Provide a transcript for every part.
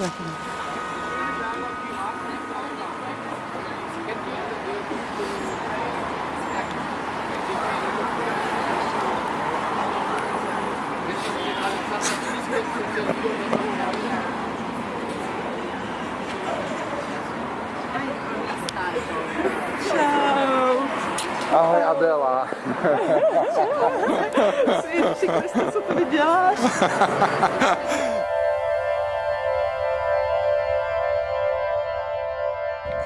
Ahoj Adela. Sviš, ti krsticu to vidjáš.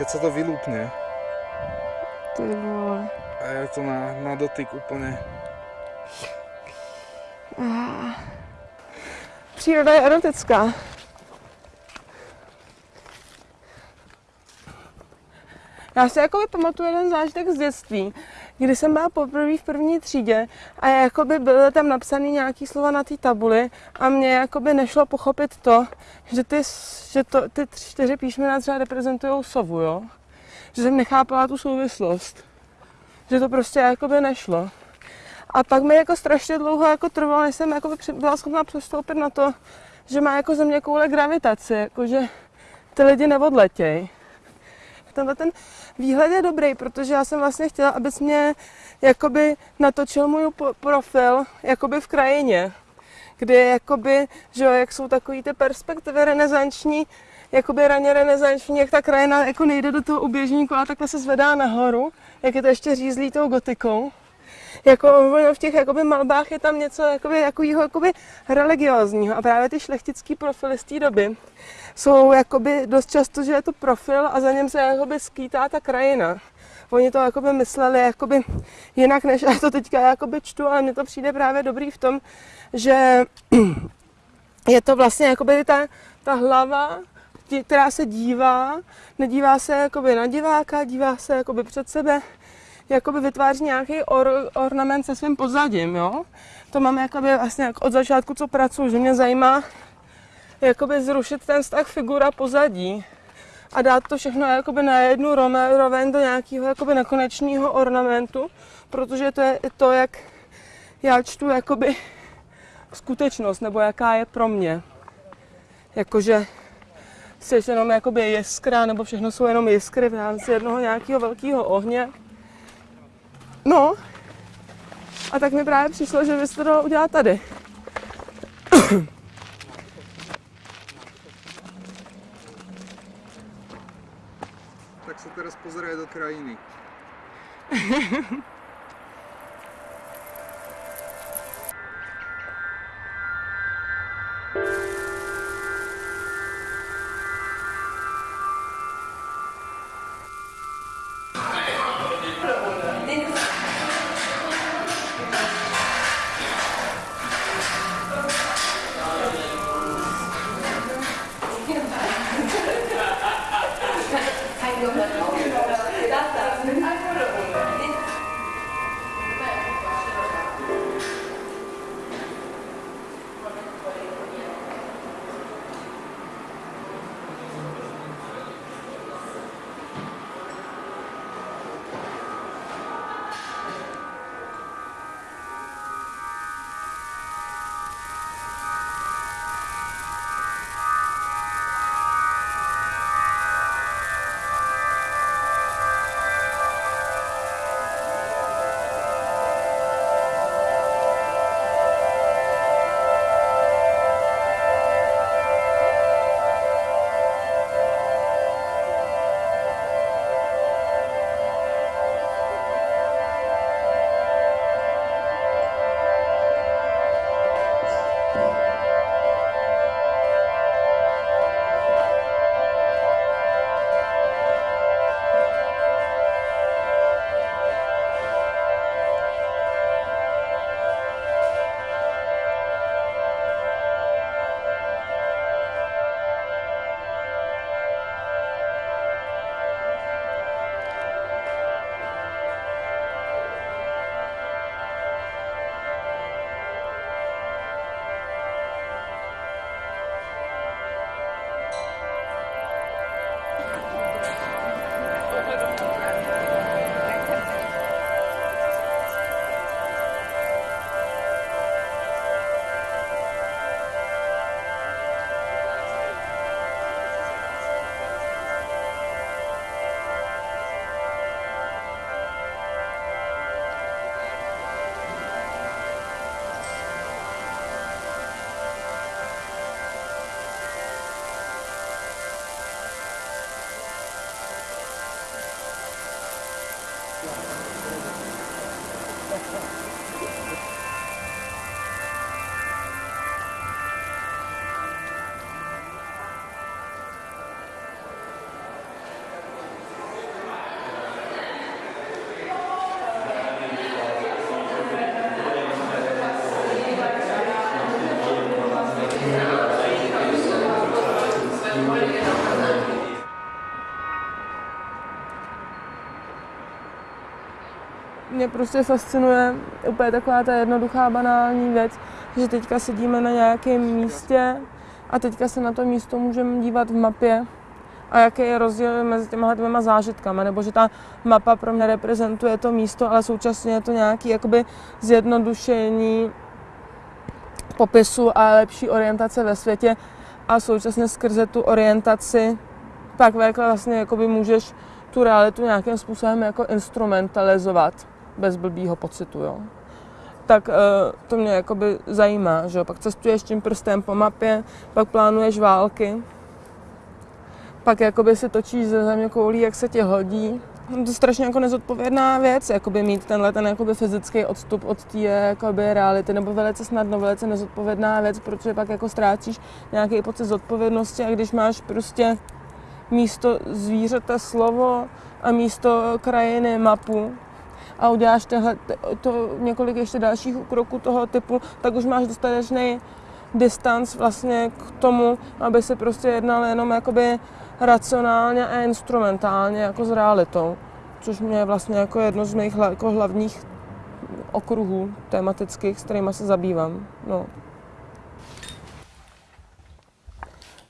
Keď sa to vylúpne Ty vole. a je to na, na dotyk úplne. Příroda je erotická. Já si jakoby pamatuju jeden zážitek z dětství, kdy jsem byla poprvé v první třídě a jakoby byly tam napsané nějaký slova na té tabuli a mě jakoby nešlo pochopit to, že ty, že to, ty čtyři písmena třeba reprezentují sovu, jo? Že jsem nechápala tu souvislost. Že to prostě jakoby nešlo. A pak mi jako strašně dlouho jako trvalo, než jsem jako byla schopná přestoupit na to, že má jako země koule gravitaci, jako že ty lidi neodletěj. Tenhle ten výhled je dobrý, protože já jsem vlastně chtěla, abys mě jakoby natočil můj profil jakoby v krajině, kde jakoby, že jak jsou takový ty perspektivy renesanční, jakoby raně renesanční, jak ta krajina jako nejde do toho uběžníku a takhle se zvedá nahoru, jak je to ještě řízlí tou gotikou jako ono v těch jakoby malbách je tam něco jakoby, jakobyho, jakoby religiozního a právě ty šlechtický profily z té doby jsou jakoby dost často, že je to profil a za něm se jakoby skýtá ta krajina. Oni to jakoby mysleli jakoby jinak, než já to teďka jakoby čtu, ale mně to přijde právě dobrý v tom, že je to vlastně jakoby ta, ta hlava, která se dívá, nedívá se jakoby na diváka, dívá se jakoby před sebe, jakoby vytváří nějaký or, ornament se svým pozadím, jo. To mám jakoby vlastně jak od začátku, co pracuji, že mě zajímá jakoby zrušit ten vztah figura pozadí a dát to všechno jakoby na jednu roveň do nějakého jakoby nekonečného ornamentu, protože to je to, jak já čtu jakoby skutečnost, nebo jaká je pro mě. Jakože jsi jenom jakoby jiskra, nebo všechno jsou jenom jiskry v rámci jednoho nějakého velkého ohně. No, a tak mi právě přišlo, že bys to dalo udělat tady. Tak sa teraz pozeraj do krajiny. prostě fascinuje úplně taková ta jednoduchá banální věc, že teďka sedíme na nějakém místě a teďka se na to místo můžeme dívat v mapě a jaký je rozdíl mezi těma dvěma zážitkama, nebo že ta mapa pro mě reprezentuje to místo, ale současně je to nějaký jakoby zjednodušení popisu a lepší orientace ve světě a současně skrze tu orientaci pak vlastně jakoby můžeš tu realitu nějakým způsobem jako instrumentalizovat bez blbýho pocitu, jo. Tak uh, to mě jakoby zajímá, že jo. Pak cestuješ tím prstem po mapě, pak plánuješ války, pak jakoby se točíš ze země koulí, jak se ti hodí. To je strašně jako nezodpovědná věc, jakoby mít tenhle ten jakoby fyzický odstup od té reality, nebo velice snadno, velice nezodpovědná věc, protože pak jako ztrácíš nějaký pocit zodpovědnosti a když máš prostě místo zvířete slovo a místo krajiny mapu a uděláš tehle, to několik ještě dalších kroků toho typu, tak už máš dostatečný distanc vlastně k tomu, aby se prostě jednal jenom jakoby racionálně a instrumentálně jako s realitou, což mě je vlastně jako jedno z mých jako hlavních okruhů tematických, s kterými se zabývám. No.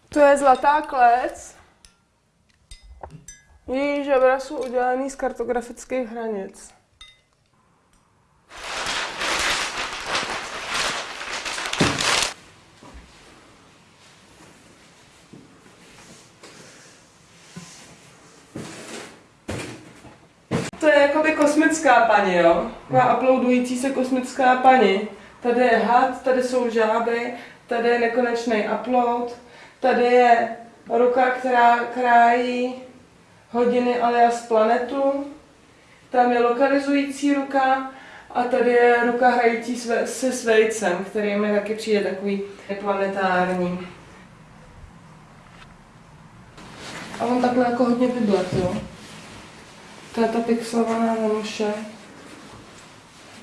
To je zlatá klec. Její žebra jsou udělaný z kartografických hranic. To je jakoby kosmická paní, jo? Taková uploadující se kosmická paní. Tady je had, tady jsou žáby, tady je nekonečný upload, tady je ruka, která krájí hodiny alias planetu, tam je lokalizující ruka a tady je ruka hrající se svejcem, který mi taky přijde takový planetární. A on takhle jako hodně bydlet, jo. To je ta pixelovaná nemuše.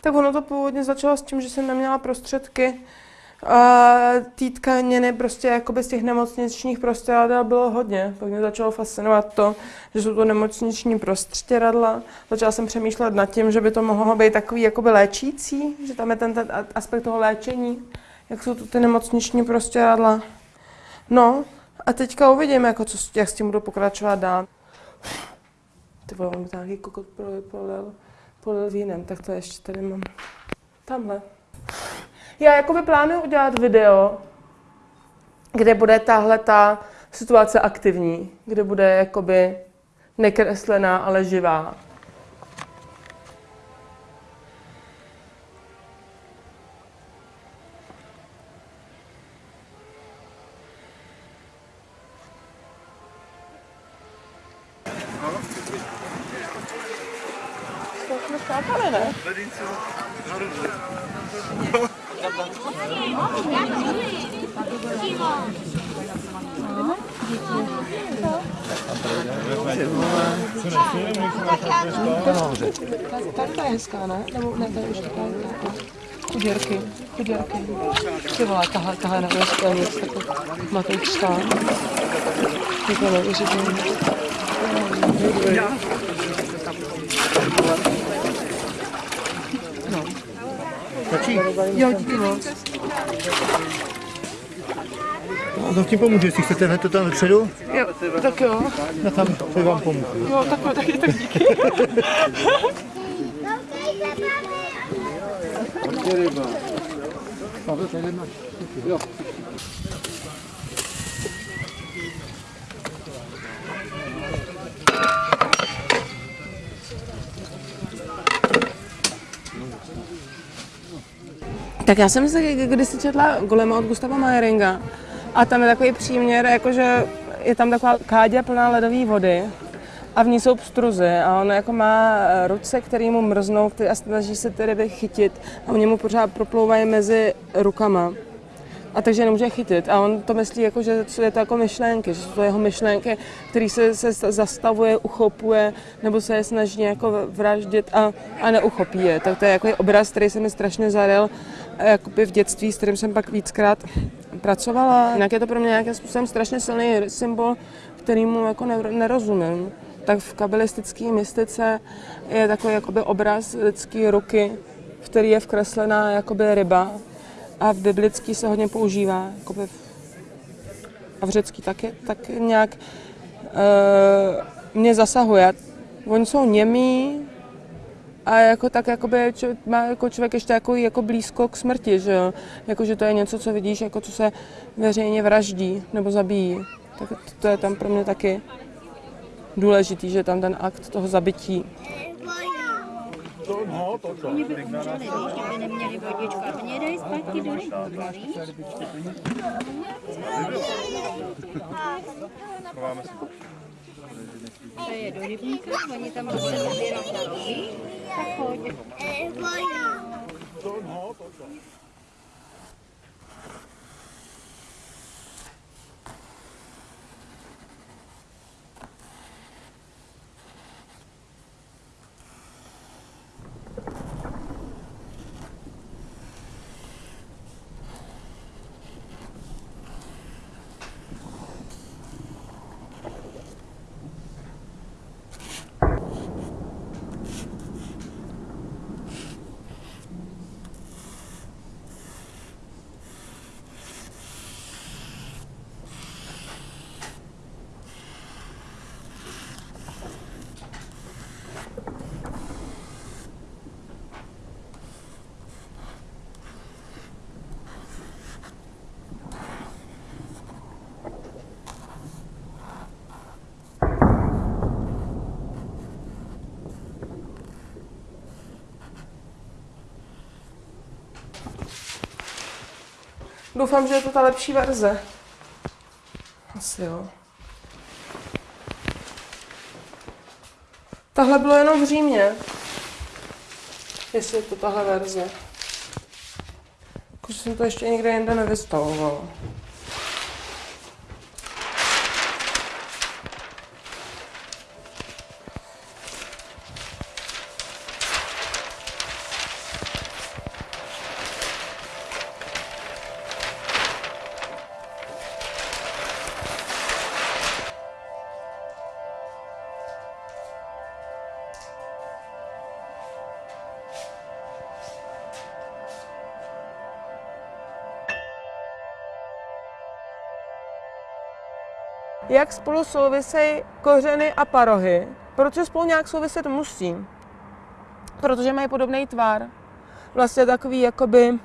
Tak ono to původně začalo s tím, že jsem neměla prostředky té tkaniny prostě jakoby z těch nemocničních prostěradel bylo hodně. Pak mě začalo fascinovat to, že jsou to nemocniční prostěradla. Začala jsem přemýšlet nad tím, že by to mohlo být takový jakoby léčící, že tam je ten, ten aspekt toho léčení, jak jsou to ty nemocniční prostěradla. No a teďka uvidím, jako co, jak s tím budu pokračovat dál. Ty vole, on nějaký kokot polil, polil, vínem, tak to ještě tady mám. Tamhle. Já jakoby plánuju udělat video, kde bude tahle ta situace aktivní, kde bude jakoby nekreslená, ale živá. Jsme skákali, ne? Tady ta je hezká, ne? Nebo ne, tady už taková Chuděrky, chuděrky. Ty vole, tahle, tahle je neuvěřitelný, jak se takový matoučská. Je to neuvěřitelný. No. Stačí? Jo, díky moc. No, to tím pomůže, jestli chcete hned to tam vepředu, Jo, tak jo. no tam to vám pomůžu. Jo, tak, tak, tak díky. Tak já jsem si kdysi četla Golema od Gustava Mayeringa a tam je takový příměr, jakože je tam taková kádě plná ledové vody a v ní jsou pstruzy a on jako má ruce, které mu mrznou a snaží se ty ryby chytit a oni mu pořád proplouvají mezi rukama. A takže nemůže chytit. A on to myslí, jako, že je to jako myšlenky, že jsou to jeho myšlenky, který se, se zastavuje, uchopuje, nebo se je snaží jako vraždit a, a neuchopí je. Tak to je jako obraz, který se mi strašně zadel jakoby v dětství, s kterým jsem pak víckrát pracovala. Jinak je to pro mě nějakým způsobem strašně silný symbol, kterýmu jako nerozumím. tak v kabalistické mystice je takový jakoby obraz lidské ruky, v který je vkreslená jakoby ryba a v biblický se hodně používá, jakoby v, a v řecký taky, tak nějak e, mě zasahuje. Oni jsou němí a jako tak jakoby č- má jako člověk ještě jako, jako blízko k smrti, že jo? Jako, že to je něco, co vidíš, jako co se veřejně vraždí nebo zabíjí. Tak to, je tam pro mě taky důležitý, že tam ten akt toho zabití. Oni by umřeli, víš, kdyby neměli vodičku. A oni je dají zpátky do rybníka, víš? To je do rybníka, oni tam musí nabírat na rohy, tak pojď. Doufám, že je to ta lepší verze. Asi jo. Tahle bylo jenom v Římě. Jestli je to tahle verze. Jakože jsem to ještě nikde jinde nevystavovala. Jak spolu souvisejí kořeny a parohy? Protože spolu nějak souviset musí. Protože mají podobný tvar. Vlastně takový jakoby uh,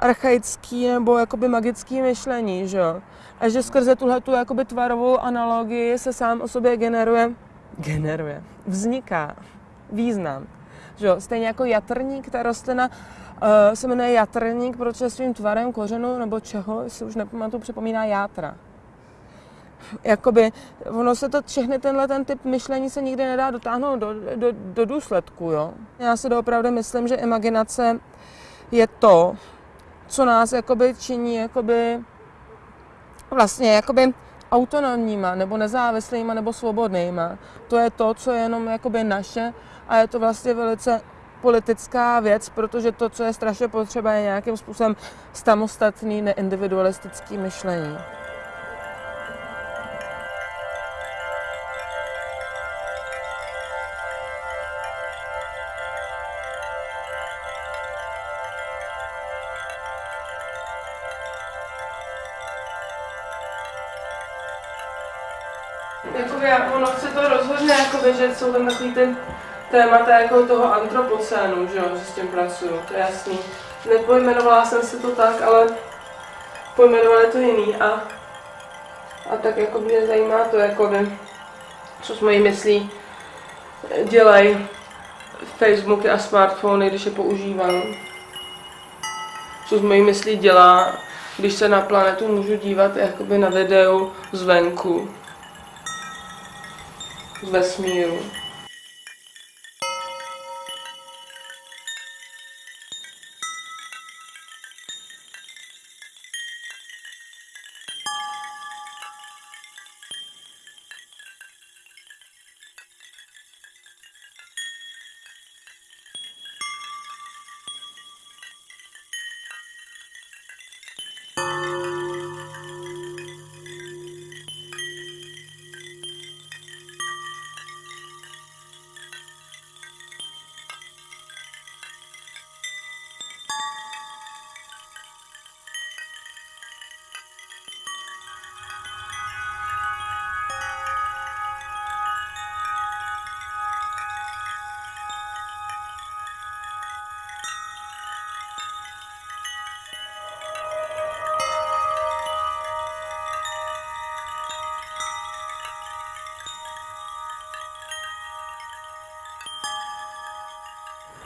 archaický nebo jakoby magický myšlení, že jo? A že skrze tuhle tu jakoby tvarovou analogii se sám o sobě generuje, generuje, vzniká význam. Že jo? Stejně jako jatrník, ta rostlina uh, se jmenuje jatrník, protože svým tvarem kořenu nebo čeho, si už nepamatuju, připomíná játra jakoby, ono se to všechny tenhle ten typ myšlení se nikdy nedá dotáhnout do, do, do důsledku, jo. Já si doopravdy myslím, že imaginace je to, co nás jakoby činí jakoby vlastně jakoby autonomníma, nebo nezávislýma, nebo svobodnýma. To je to, co je jenom jakoby naše a je to vlastně velice politická věc, protože to, co je strašně potřeba, je nějakým způsobem samostatný, neindividualistický myšlení. Jakoby, ono chce to rozhodně, jakoby, že jsou tam takový ty témata jako toho antropocénu, že, jo, že s tím pracuju, to je jasný. Nepojmenovala jsem si to tak, ale pojmenovali to jiný a, a tak jako mě zajímá to, jakoby, co s mojí myslí dělají Facebooky a smartfony, když je používám. Co s mojí myslí dělá, když se na planetu můžu dívat jakoby na videu zvenku z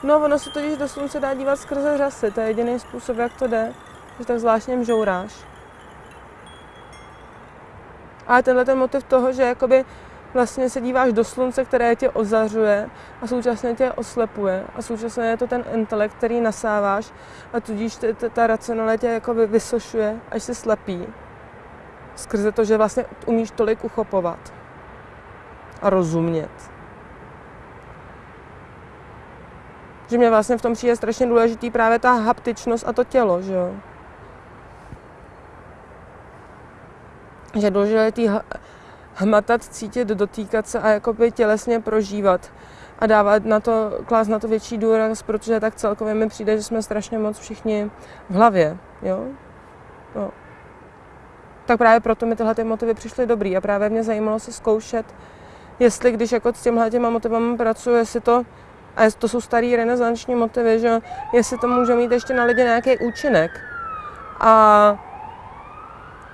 No, ono se totiž do slunce dá dívat skrze řasy, to je jediný způsob, jak to jde, že tak zvláštně mžouráš. A tenhle ten motiv toho, že jakoby vlastně se díváš do slunce, které tě ozařuje a současně tě oslepuje a současně je to ten intelekt, který nasáváš a tudíž t- t- ta racionalita tě jakoby vysošuje, až se slepí. Skrze to, že vlastně umíš tolik uchopovat a rozumět. Že mě vlastně v tom přijde strašně důležitý právě ta haptičnost a to tělo, že jo. Že je důležitý hmatat, cítit, dotýkat se a jakoby tělesně prožívat a dávat na to, klást na to větší důraz, protože tak celkově mi přijde, že jsme strašně moc všichni v hlavě, jo. No. Tak právě proto mi tyhle ty motivy přišly dobrý a právě mě zajímalo se zkoušet, jestli když jako s těmhle těma motivama pracuji, jestli to, a to jsou starý renesanční motivy, že jestli to může mít ještě na lidi nějaký účinek. A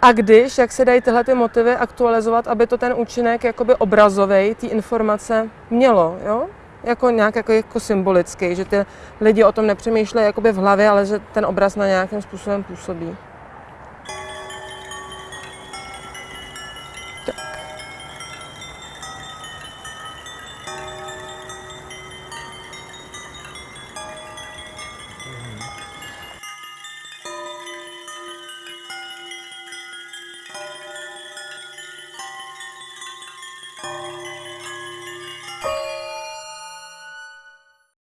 a když, jak se dají tyhle ty motivy aktualizovat, aby to ten účinek jakoby obrazový, ty informace mělo, jo? Jako nějak jako, jako symbolický, že ty lidi o tom nepřemýšlejí jakoby v hlavě, ale že ten obraz na nějakým způsobem působí.